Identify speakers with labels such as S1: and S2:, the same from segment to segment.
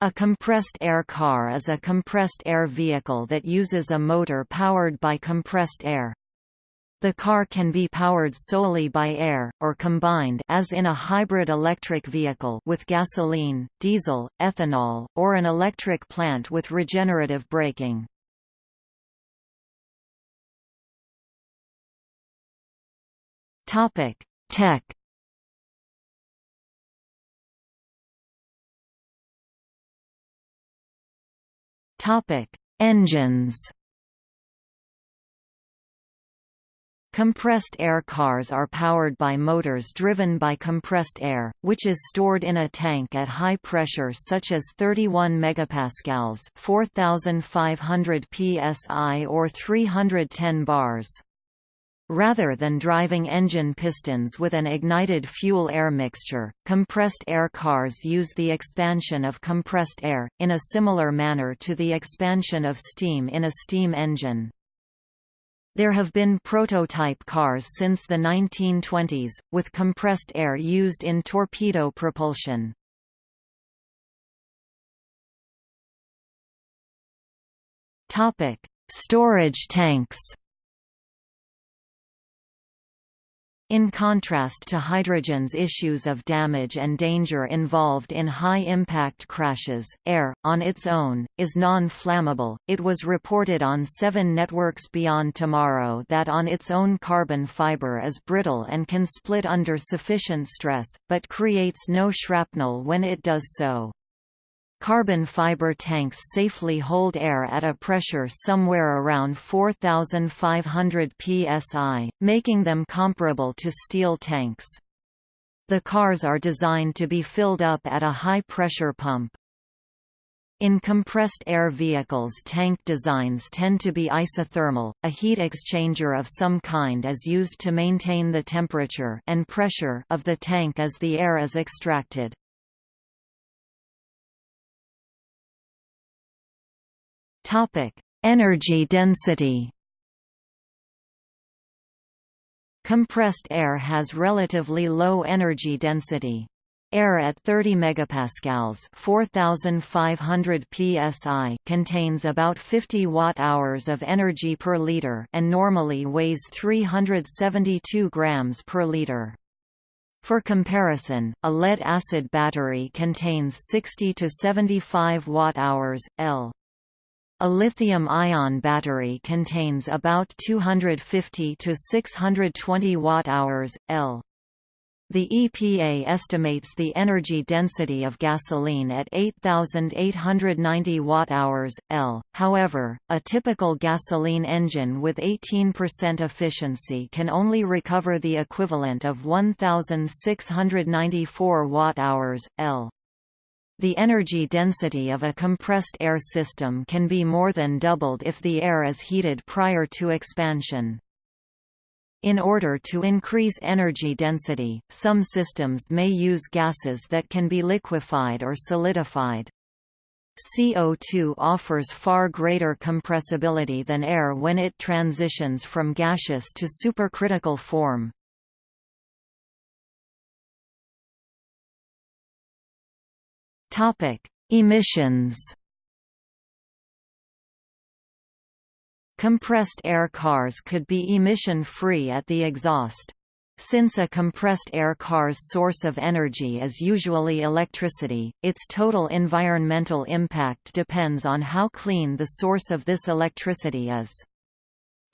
S1: A compressed air car is a compressed air vehicle that uses a motor powered by compressed air. The car can be powered solely by air, or combined as in a hybrid electric vehicle with gasoline, diesel, ethanol, or an electric plant with regenerative braking. Tech Topic: Engines. Compressed air cars are powered by motors driven by compressed air, which is stored in a tank at high pressure such as 31 megapascals, 4500 psi or 310 bars. Rather than driving engine pistons with an ignited fuel-air mixture, compressed air cars use the expansion of compressed air, in a similar manner to the expansion of steam in a steam engine. There have been prototype cars since the 1920s, with compressed air used in torpedo propulsion. Storage tanks In contrast to hydrogen's issues of damage and danger involved in high-impact crashes, air, on its own, is non-flammable. It was reported on Seven Networks Beyond Tomorrow that on its own carbon fiber is brittle and can split under sufficient stress, but creates no shrapnel when it does so. Carbon fiber tanks safely hold air at a pressure somewhere around 4,500 psi, making them comparable to steel tanks. The cars are designed to be filled up at a high-pressure pump. In compressed air vehicles tank designs tend to be isothermal, a heat exchanger of some kind is used to maintain the temperature and pressure of the tank as the air is extracted. Energy density. Compressed air has relatively low energy density. Air at 30 megapascals, 4500 psi, contains about 50 watt-hours of energy per liter and normally weighs 372 grams per liter. For comparison, a lead-acid battery contains 60 to 75 watt-hours L. A lithium-ion battery contains about 250 to 620 watt-hours L. The EPA estimates the energy density of gasoline at 8,890 watt-hours L. However, a typical gasoline engine with 18% efficiency can only recover the equivalent of 1,694 watt-hours L. The energy density of a compressed air system can be more than doubled if the air is heated prior to expansion. In order to increase energy density, some systems may use gases that can be liquefied or solidified. CO2 offers far greater compressibility than air when it transitions from gaseous to supercritical form. Topic: Emissions. Compressed air cars could be emission-free at the exhaust. Since a compressed air car's source of energy is usually electricity, its total environmental impact depends on how clean the source of this electricity is.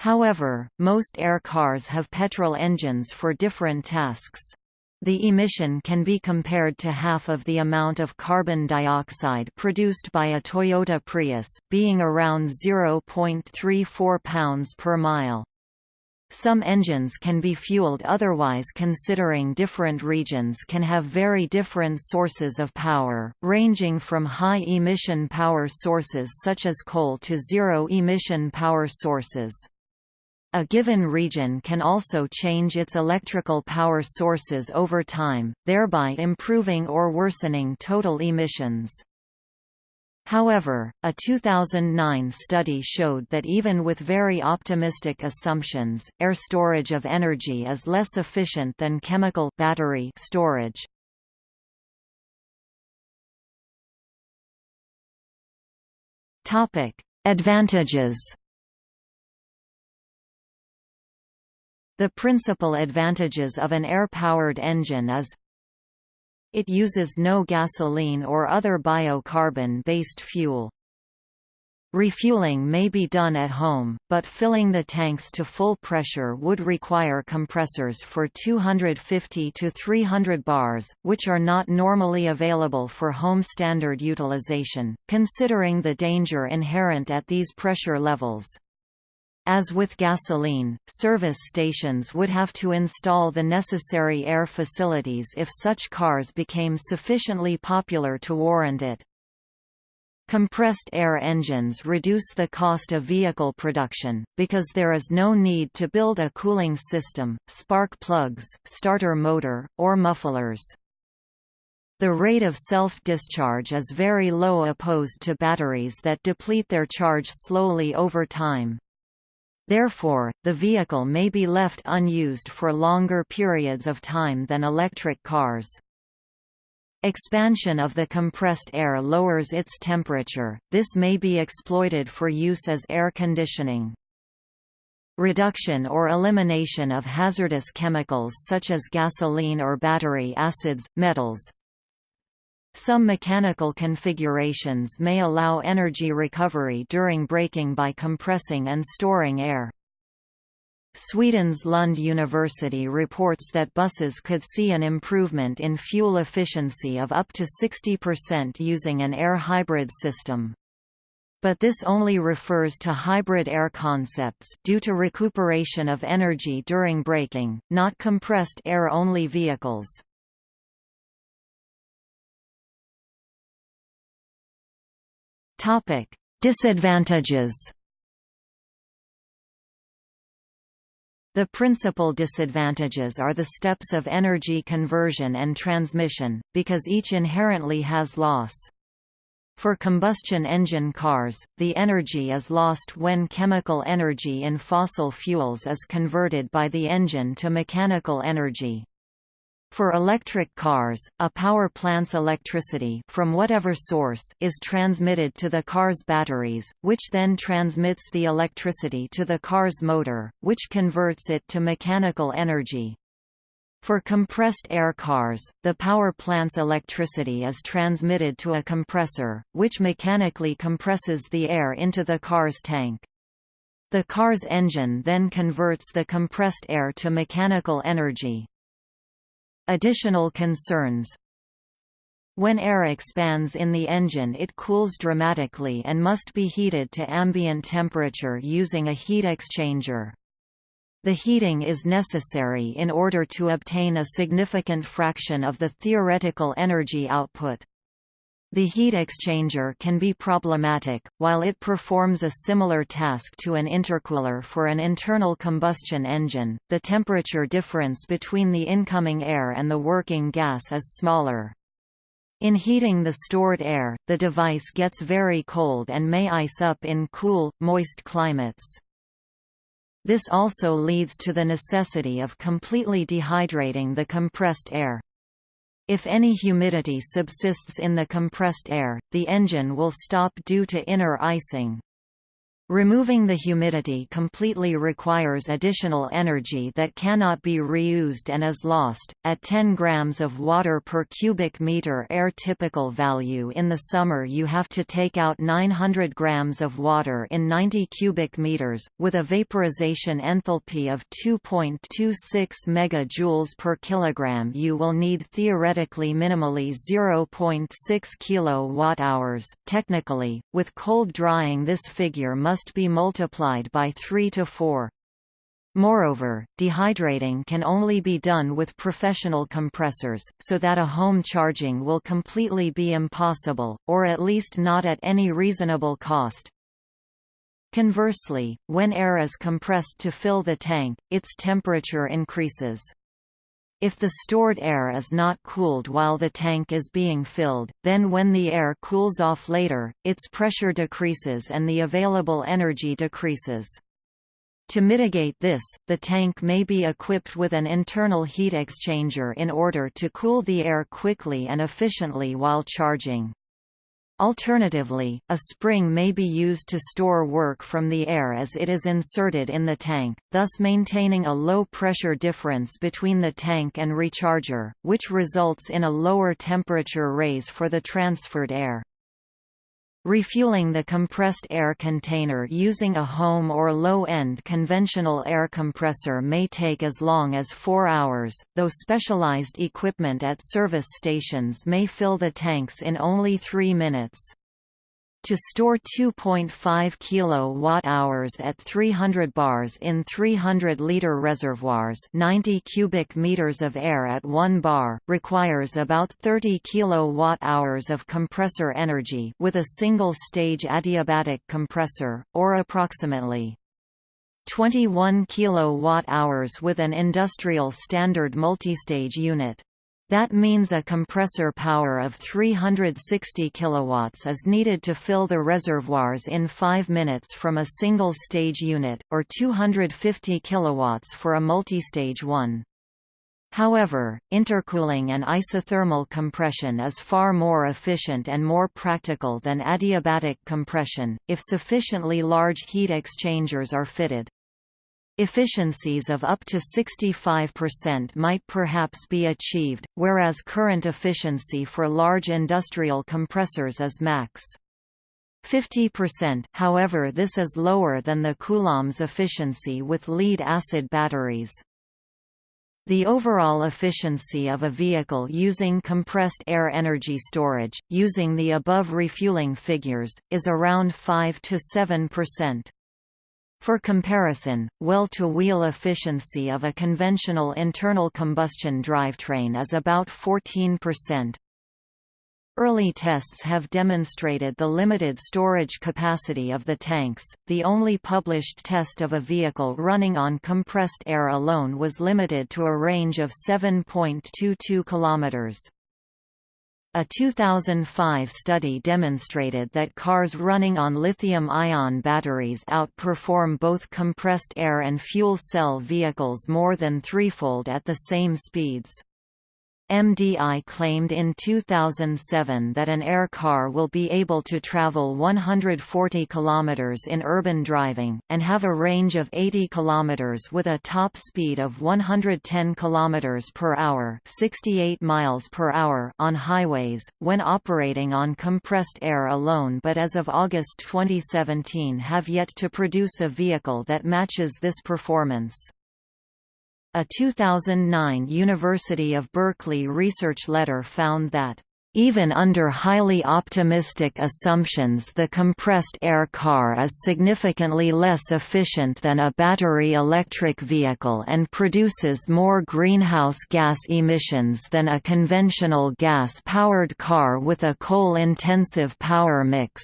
S1: However, most air cars have petrol engines for different tasks. The emission can be compared to half of the amount of carbon dioxide produced by a Toyota Prius, being around 0.34 pounds per mile. Some engines can be fueled otherwise considering different regions can have very different sources of power, ranging from high-emission power sources such as coal to zero-emission power sources. A given region can also change its electrical power sources over time, thereby improving or worsening total emissions. However, a 2009 study showed that even with very optimistic assumptions, air storage of energy is less efficient than chemical battery storage. Advantages The principal advantages of an air-powered engine is It uses no gasoline or other biocarbon-based fuel. Refueling may be done at home, but filling the tanks to full pressure would require compressors for 250 to 300 bars, which are not normally available for home standard utilization, considering the danger inherent at these pressure levels. As with gasoline, service stations would have to install the necessary air facilities if such cars became sufficiently popular to warrant it. Compressed air engines reduce the cost of vehicle production, because there is no need to build a cooling system, spark plugs, starter motor, or mufflers. The rate of self-discharge is very low opposed to batteries that deplete their charge slowly over time. Therefore, the vehicle may be left unused for longer periods of time than electric cars. Expansion of the compressed air lowers its temperature, this may be exploited for use as air conditioning. Reduction or elimination of hazardous chemicals such as gasoline or battery acids, metals, some mechanical configurations may allow energy recovery during braking by compressing and storing air. Sweden's Lund University reports that buses could see an improvement in fuel efficiency of up to 60% using an air hybrid system. But this only refers to hybrid air concepts due to recuperation of energy during braking, not compressed air-only vehicles. Topic: Disadvantages. The principal disadvantages are the steps of energy conversion and transmission, because each inherently has loss. For combustion engine cars, the energy is lost when chemical energy in fossil fuels is converted by the engine to mechanical energy. For electric cars, a power plant's electricity from whatever source is transmitted to the car's batteries, which then transmits the electricity to the car's motor, which converts it to mechanical energy. For compressed air cars, the power plant's electricity is transmitted to a compressor, which mechanically compresses the air into the car's tank. The car's engine then converts the compressed air to mechanical energy. Additional concerns When air expands in the engine it cools dramatically and must be heated to ambient temperature using a heat exchanger. The heating is necessary in order to obtain a significant fraction of the theoretical energy output. The heat exchanger can be problematic, while it performs a similar task to an intercooler for an internal combustion engine, the temperature difference between the incoming air and the working gas is smaller. In heating the stored air, the device gets very cold and may ice up in cool, moist climates. This also leads to the necessity of completely dehydrating the compressed air. If any humidity subsists in the compressed air, the engine will stop due to inner icing. Removing the humidity completely requires additional energy that cannot be reused and is lost. At 10 grams of water per cubic meter air typical value in the summer you have to take out 900 grams of water in 90 cubic meters, with a vaporization enthalpy of 2.26 megajoules per kilogram you will need theoretically minimally 0.6 kilowatt-hours. Technically, with cold drying this figure must must be multiplied by 3 to 4. Moreover, dehydrating can only be done with professional compressors, so that a home charging will completely be impossible, or at least not at any reasonable cost. Conversely, when air is compressed to fill the tank, its temperature increases. If the stored air is not cooled while the tank is being filled, then when the air cools off later, its pressure decreases and the available energy decreases. To mitigate this, the tank may be equipped with an internal heat exchanger in order to cool the air quickly and efficiently while charging. Alternatively, a spring may be used to store work from the air as it is inserted in the tank, thus maintaining a low pressure difference between the tank and recharger, which results in a lower temperature raise for the transferred air. Refueling the compressed air container using a home or low-end conventional air compressor may take as long as 4 hours, though specialized equipment at service stations may fill the tanks in only 3 minutes. To store 2.5 kWh at 300 bars in 300-liter reservoirs 90 cubic meters of air at 1 bar, requires about 30 kWh of compressor energy with a single-stage adiabatic compressor, or approximately 21 kWh with an industrial standard multistage unit. That means a compressor power of 360 kilowatts is needed to fill the reservoirs in 5 minutes from a single stage unit, or 250 kilowatts for a multistage one. However, intercooling and isothermal compression is far more efficient and more practical than adiabatic compression, if sufficiently large heat exchangers are fitted. Efficiencies of up to 65% might perhaps be achieved, whereas current efficiency for large industrial compressors is max. 50% however this is lower than the Coulomb's efficiency with lead-acid batteries. The overall efficiency of a vehicle using compressed air energy storage, using the above refueling figures, is around 5 to 7%. For comparison, well-to-wheel efficiency of a conventional internal combustion drivetrain is about 14%. Early tests have demonstrated the limited storage capacity of the tanks. The only published test of a vehicle running on compressed air alone was limited to a range of 7.22 kilometers. A 2005 study demonstrated that cars running on lithium-ion batteries outperform both compressed air and fuel cell vehicles more than threefold at the same speeds. MDI claimed in 2007 that an air car will be able to travel 140 km in urban driving, and have a range of 80 km with a top speed of 110 km per hour, 68 miles per hour on highways, when operating on compressed air alone but as of August 2017 have yet to produce a vehicle that matches this performance. A 2009 University of Berkeley research letter found that even under highly optimistic assumptions the compressed air car is significantly less efficient than a battery electric vehicle and produces more greenhouse gas emissions than a conventional gas-powered car with a coal-intensive power mix.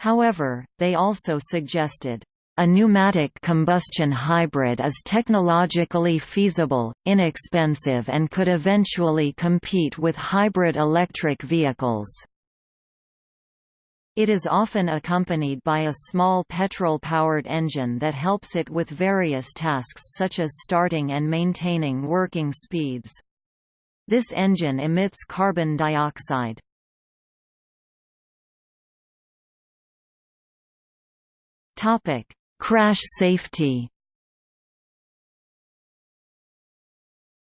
S1: However, they also suggested a pneumatic combustion hybrid is technologically feasible, inexpensive and could eventually compete with hybrid electric vehicles. It is often accompanied by a small petrol-powered engine that helps it with various tasks such as starting and maintaining working speeds. This engine emits carbon dioxide. Topic: Crash safety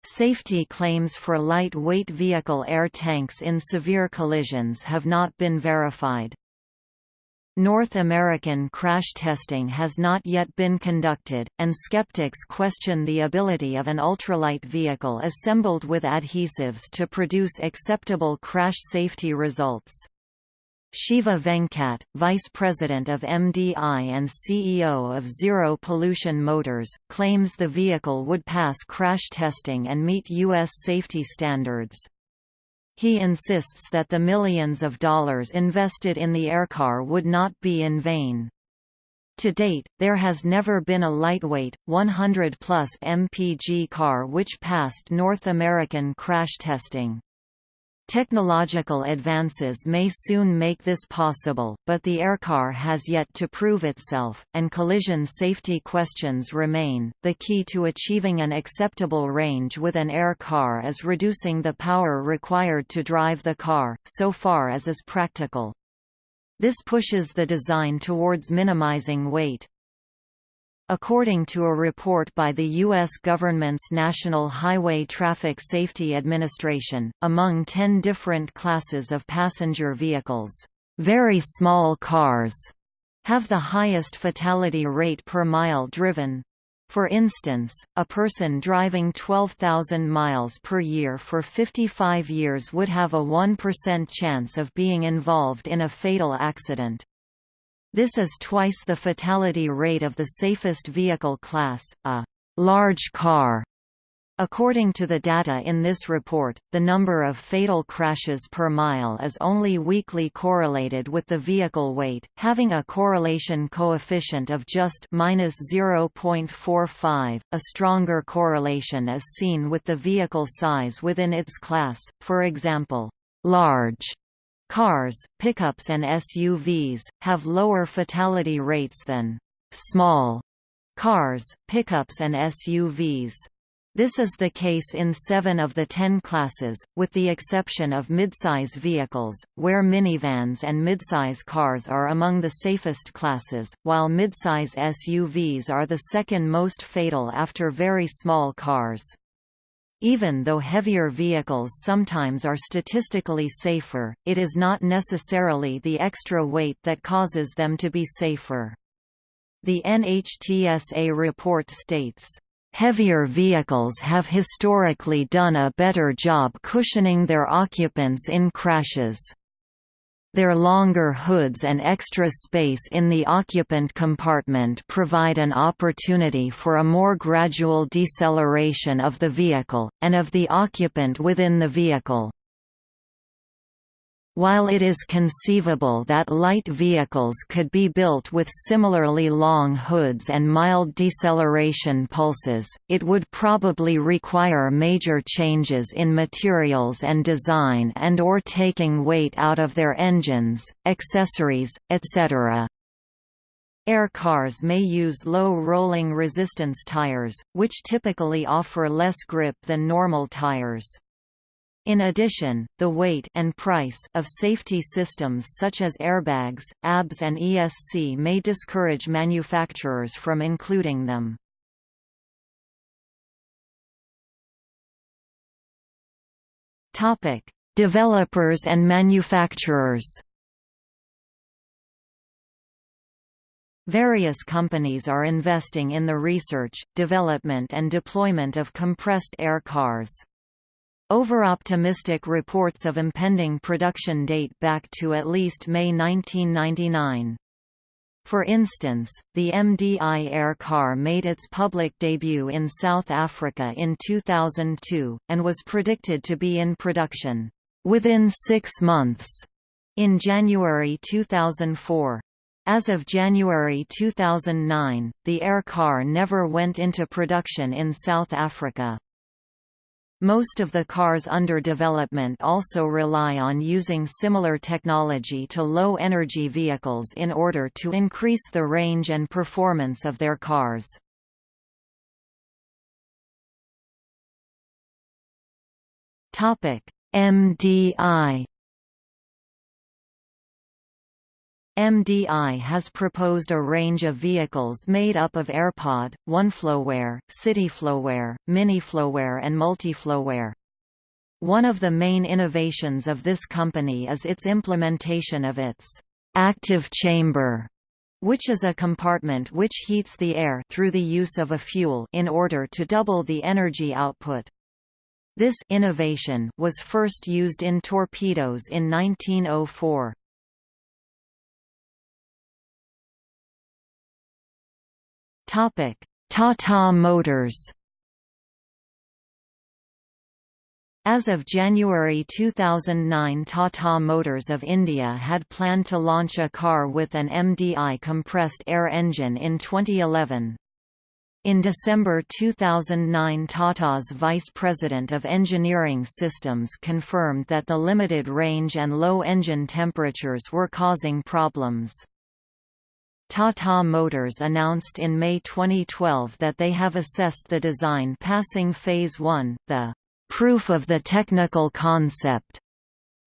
S1: Safety claims for lightweight vehicle air tanks in severe collisions have not been verified. North American crash testing has not yet been conducted, and skeptics question the ability of an ultralight vehicle assembled with adhesives to produce acceptable crash safety results. Shiva Venkat, Vice President of MDI and CEO of Zero Pollution Motors, claims the vehicle would pass crash testing and meet U.S. safety standards. He insists that the millions of dollars invested in the aircar would not be in vain. To date, there has never been a lightweight, 100-plus MPG car which passed North American crash testing. Technological advances may soon make this possible, but the aircar has yet to prove itself, and collision safety questions remain. The key to achieving an acceptable range with an air car is reducing the power required to drive the car, so far as is practical. This pushes the design towards minimizing weight. According to a report by the U.S. government's National Highway Traffic Safety Administration, among 10 different classes of passenger vehicles, very small cars have the highest fatality rate per mile driven. For instance, a person driving 12,000 miles per year for 55 years would have a 1% chance of being involved in a fatal accident. This is twice the fatality rate of the safest vehicle class, a large car. According to the data in this report, the number of fatal crashes per mile is only weakly correlated with the vehicle weight, having a correlation coefficient of just -0.45. A stronger correlation is seen with the vehicle size within its class. For example, large Cars, pickups and SUVs, have lower fatality rates than small cars, pickups and SUVs. This is the case in seven of the ten classes, with the exception of midsize vehicles, where minivans and midsize cars are among the safest classes, while midsize SUVs are the second most fatal after very small cars. Even though heavier vehicles sometimes are statistically safer, it is not necessarily the extra weight that causes them to be safer. The NHTSA report states, Heavier vehicles have historically done a better job cushioning their occupants in crashes. Their longer hoods and extra space in the occupant compartment provide an opportunity for a more gradual deceleration of the vehicle, and of the occupant within the vehicle. While it is conceivable that light vehicles could be built with similarly long hoods and mild deceleration pulses, it would probably require major changes in materials and design and or taking weight out of their engines, accessories, etc. Air cars may use low rolling resistance tires, which typically offer less grip than normal tires. In addition, the weight and price of safety systems such as airbags, ABS and ESC may discourage manufacturers from including them. Topic: Developers and manufacturers. Various companies are investing in the research, development and deployment of compressed air cars. Overoptimistic reports of impending production date back to at least May 1999. For instance, the MDI air car made its public debut in South Africa in 2002, and was predicted to be in production within six months in January 2004. As of January 2009, the air car never went into production in South Africa. Most of the cars under development also rely on using similar technology to low-energy vehicles in order to increase the range and performance of their cars. MDI MDI has proposed a range of vehicles made up of AirPod, OneFlowAir, CityFlowAir, MiniFlowAir and MultiFlowAir. One of the main innovations of this company is its implementation of its active chamber, which is a compartment which heats the air through the use of a fuel in order to double the energy output. This innovation was first used in torpedoes in 1904.
S2: Topic: Tata Motors.
S1: As of January 2009 Tata Motors of India had planned to launch a car with an MDI compressed air engine in 2011. In December 2009 Tata's Vice President of Engineering Systems confirmed that the limited range and low engine temperatures were causing problems. Tata Motors announced in May 2012 that they have assessed the design passing Phase 1, the proof of the technical concept,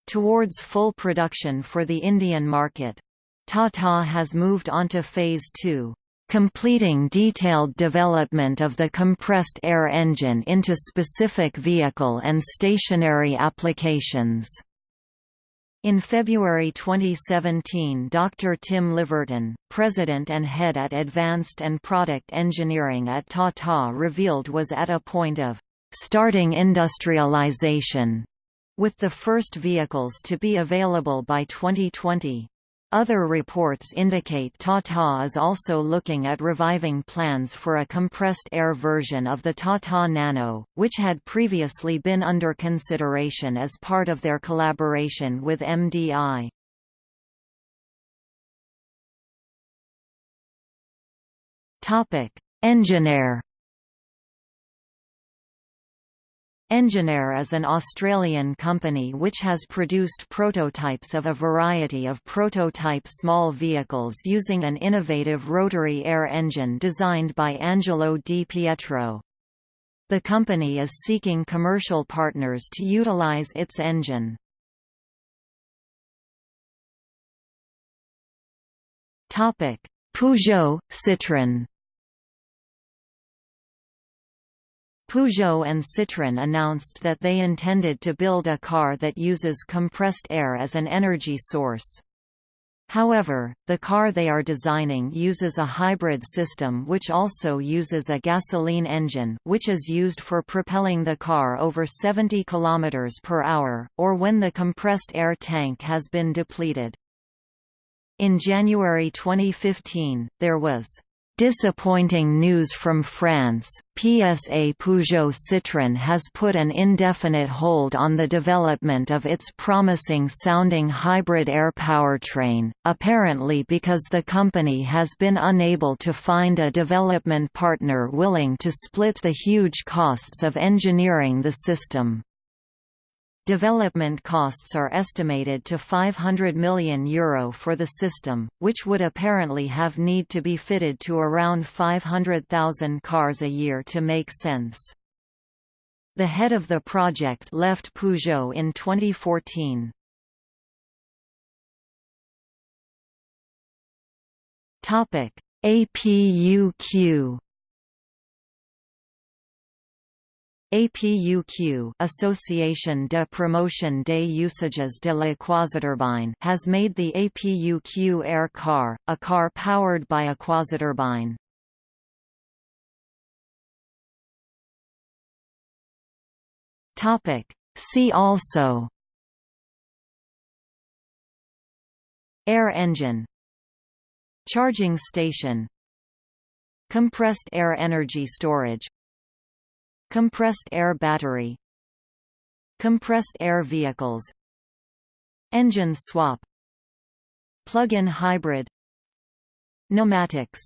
S1: towards full production for the Indian market. Tata has moved onto Phase 2 completing detailed development of the compressed air engine into specific vehicle and stationary applications. In February 2017 Dr. Tim Leverton, President and Head at Advanced and Product Engineering at Tata revealed was at a point of starting industrialization, with the first vehicles to be available by 2020. Other reports indicate Tata is also looking at reviving plans for a compressed air version of the Tata Nano, which had previously been under consideration as part of their collaboration with MDI. Engineair Engineair is an Australian company which has produced prototypes of a variety of prototype small vehicles using an innovative rotary air engine designed by Angelo Di Pietro. The company is seeking commercial partners to utilise its engine. Peugeot, Citroën Peugeot and Citroën announced that they intended to build a car that uses compressed air as an energy source. However, the car they are designing uses a hybrid system which also uses a gasoline engine which is used for propelling the car over 70 km per hour, or when the compressed air tank has been depleted. In January 2015, there was Disappointing news from France, PSA Peugeot Citroën has put an indefinite hold on the development of its promising-sounding hybrid air powertrain, apparently because the company has been unable to find a development partner willing to split the huge costs of engineering the system. Development costs are estimated to €500 million Euro for the system, which would apparently have need to be fitted to around 500,000 cars a year to make sense. The head of the project left Peugeot in 2014. APUQ APUQ Association de Promotion des Usages de la Quasiturbine has made the APUQ Air Car, a car powered by a quasiturbine. See also. Air engine. Charging station. Compressed air energy storage Compressed air battery Compressed air vehicles Engine swap Plug-in hybrid Pneumatics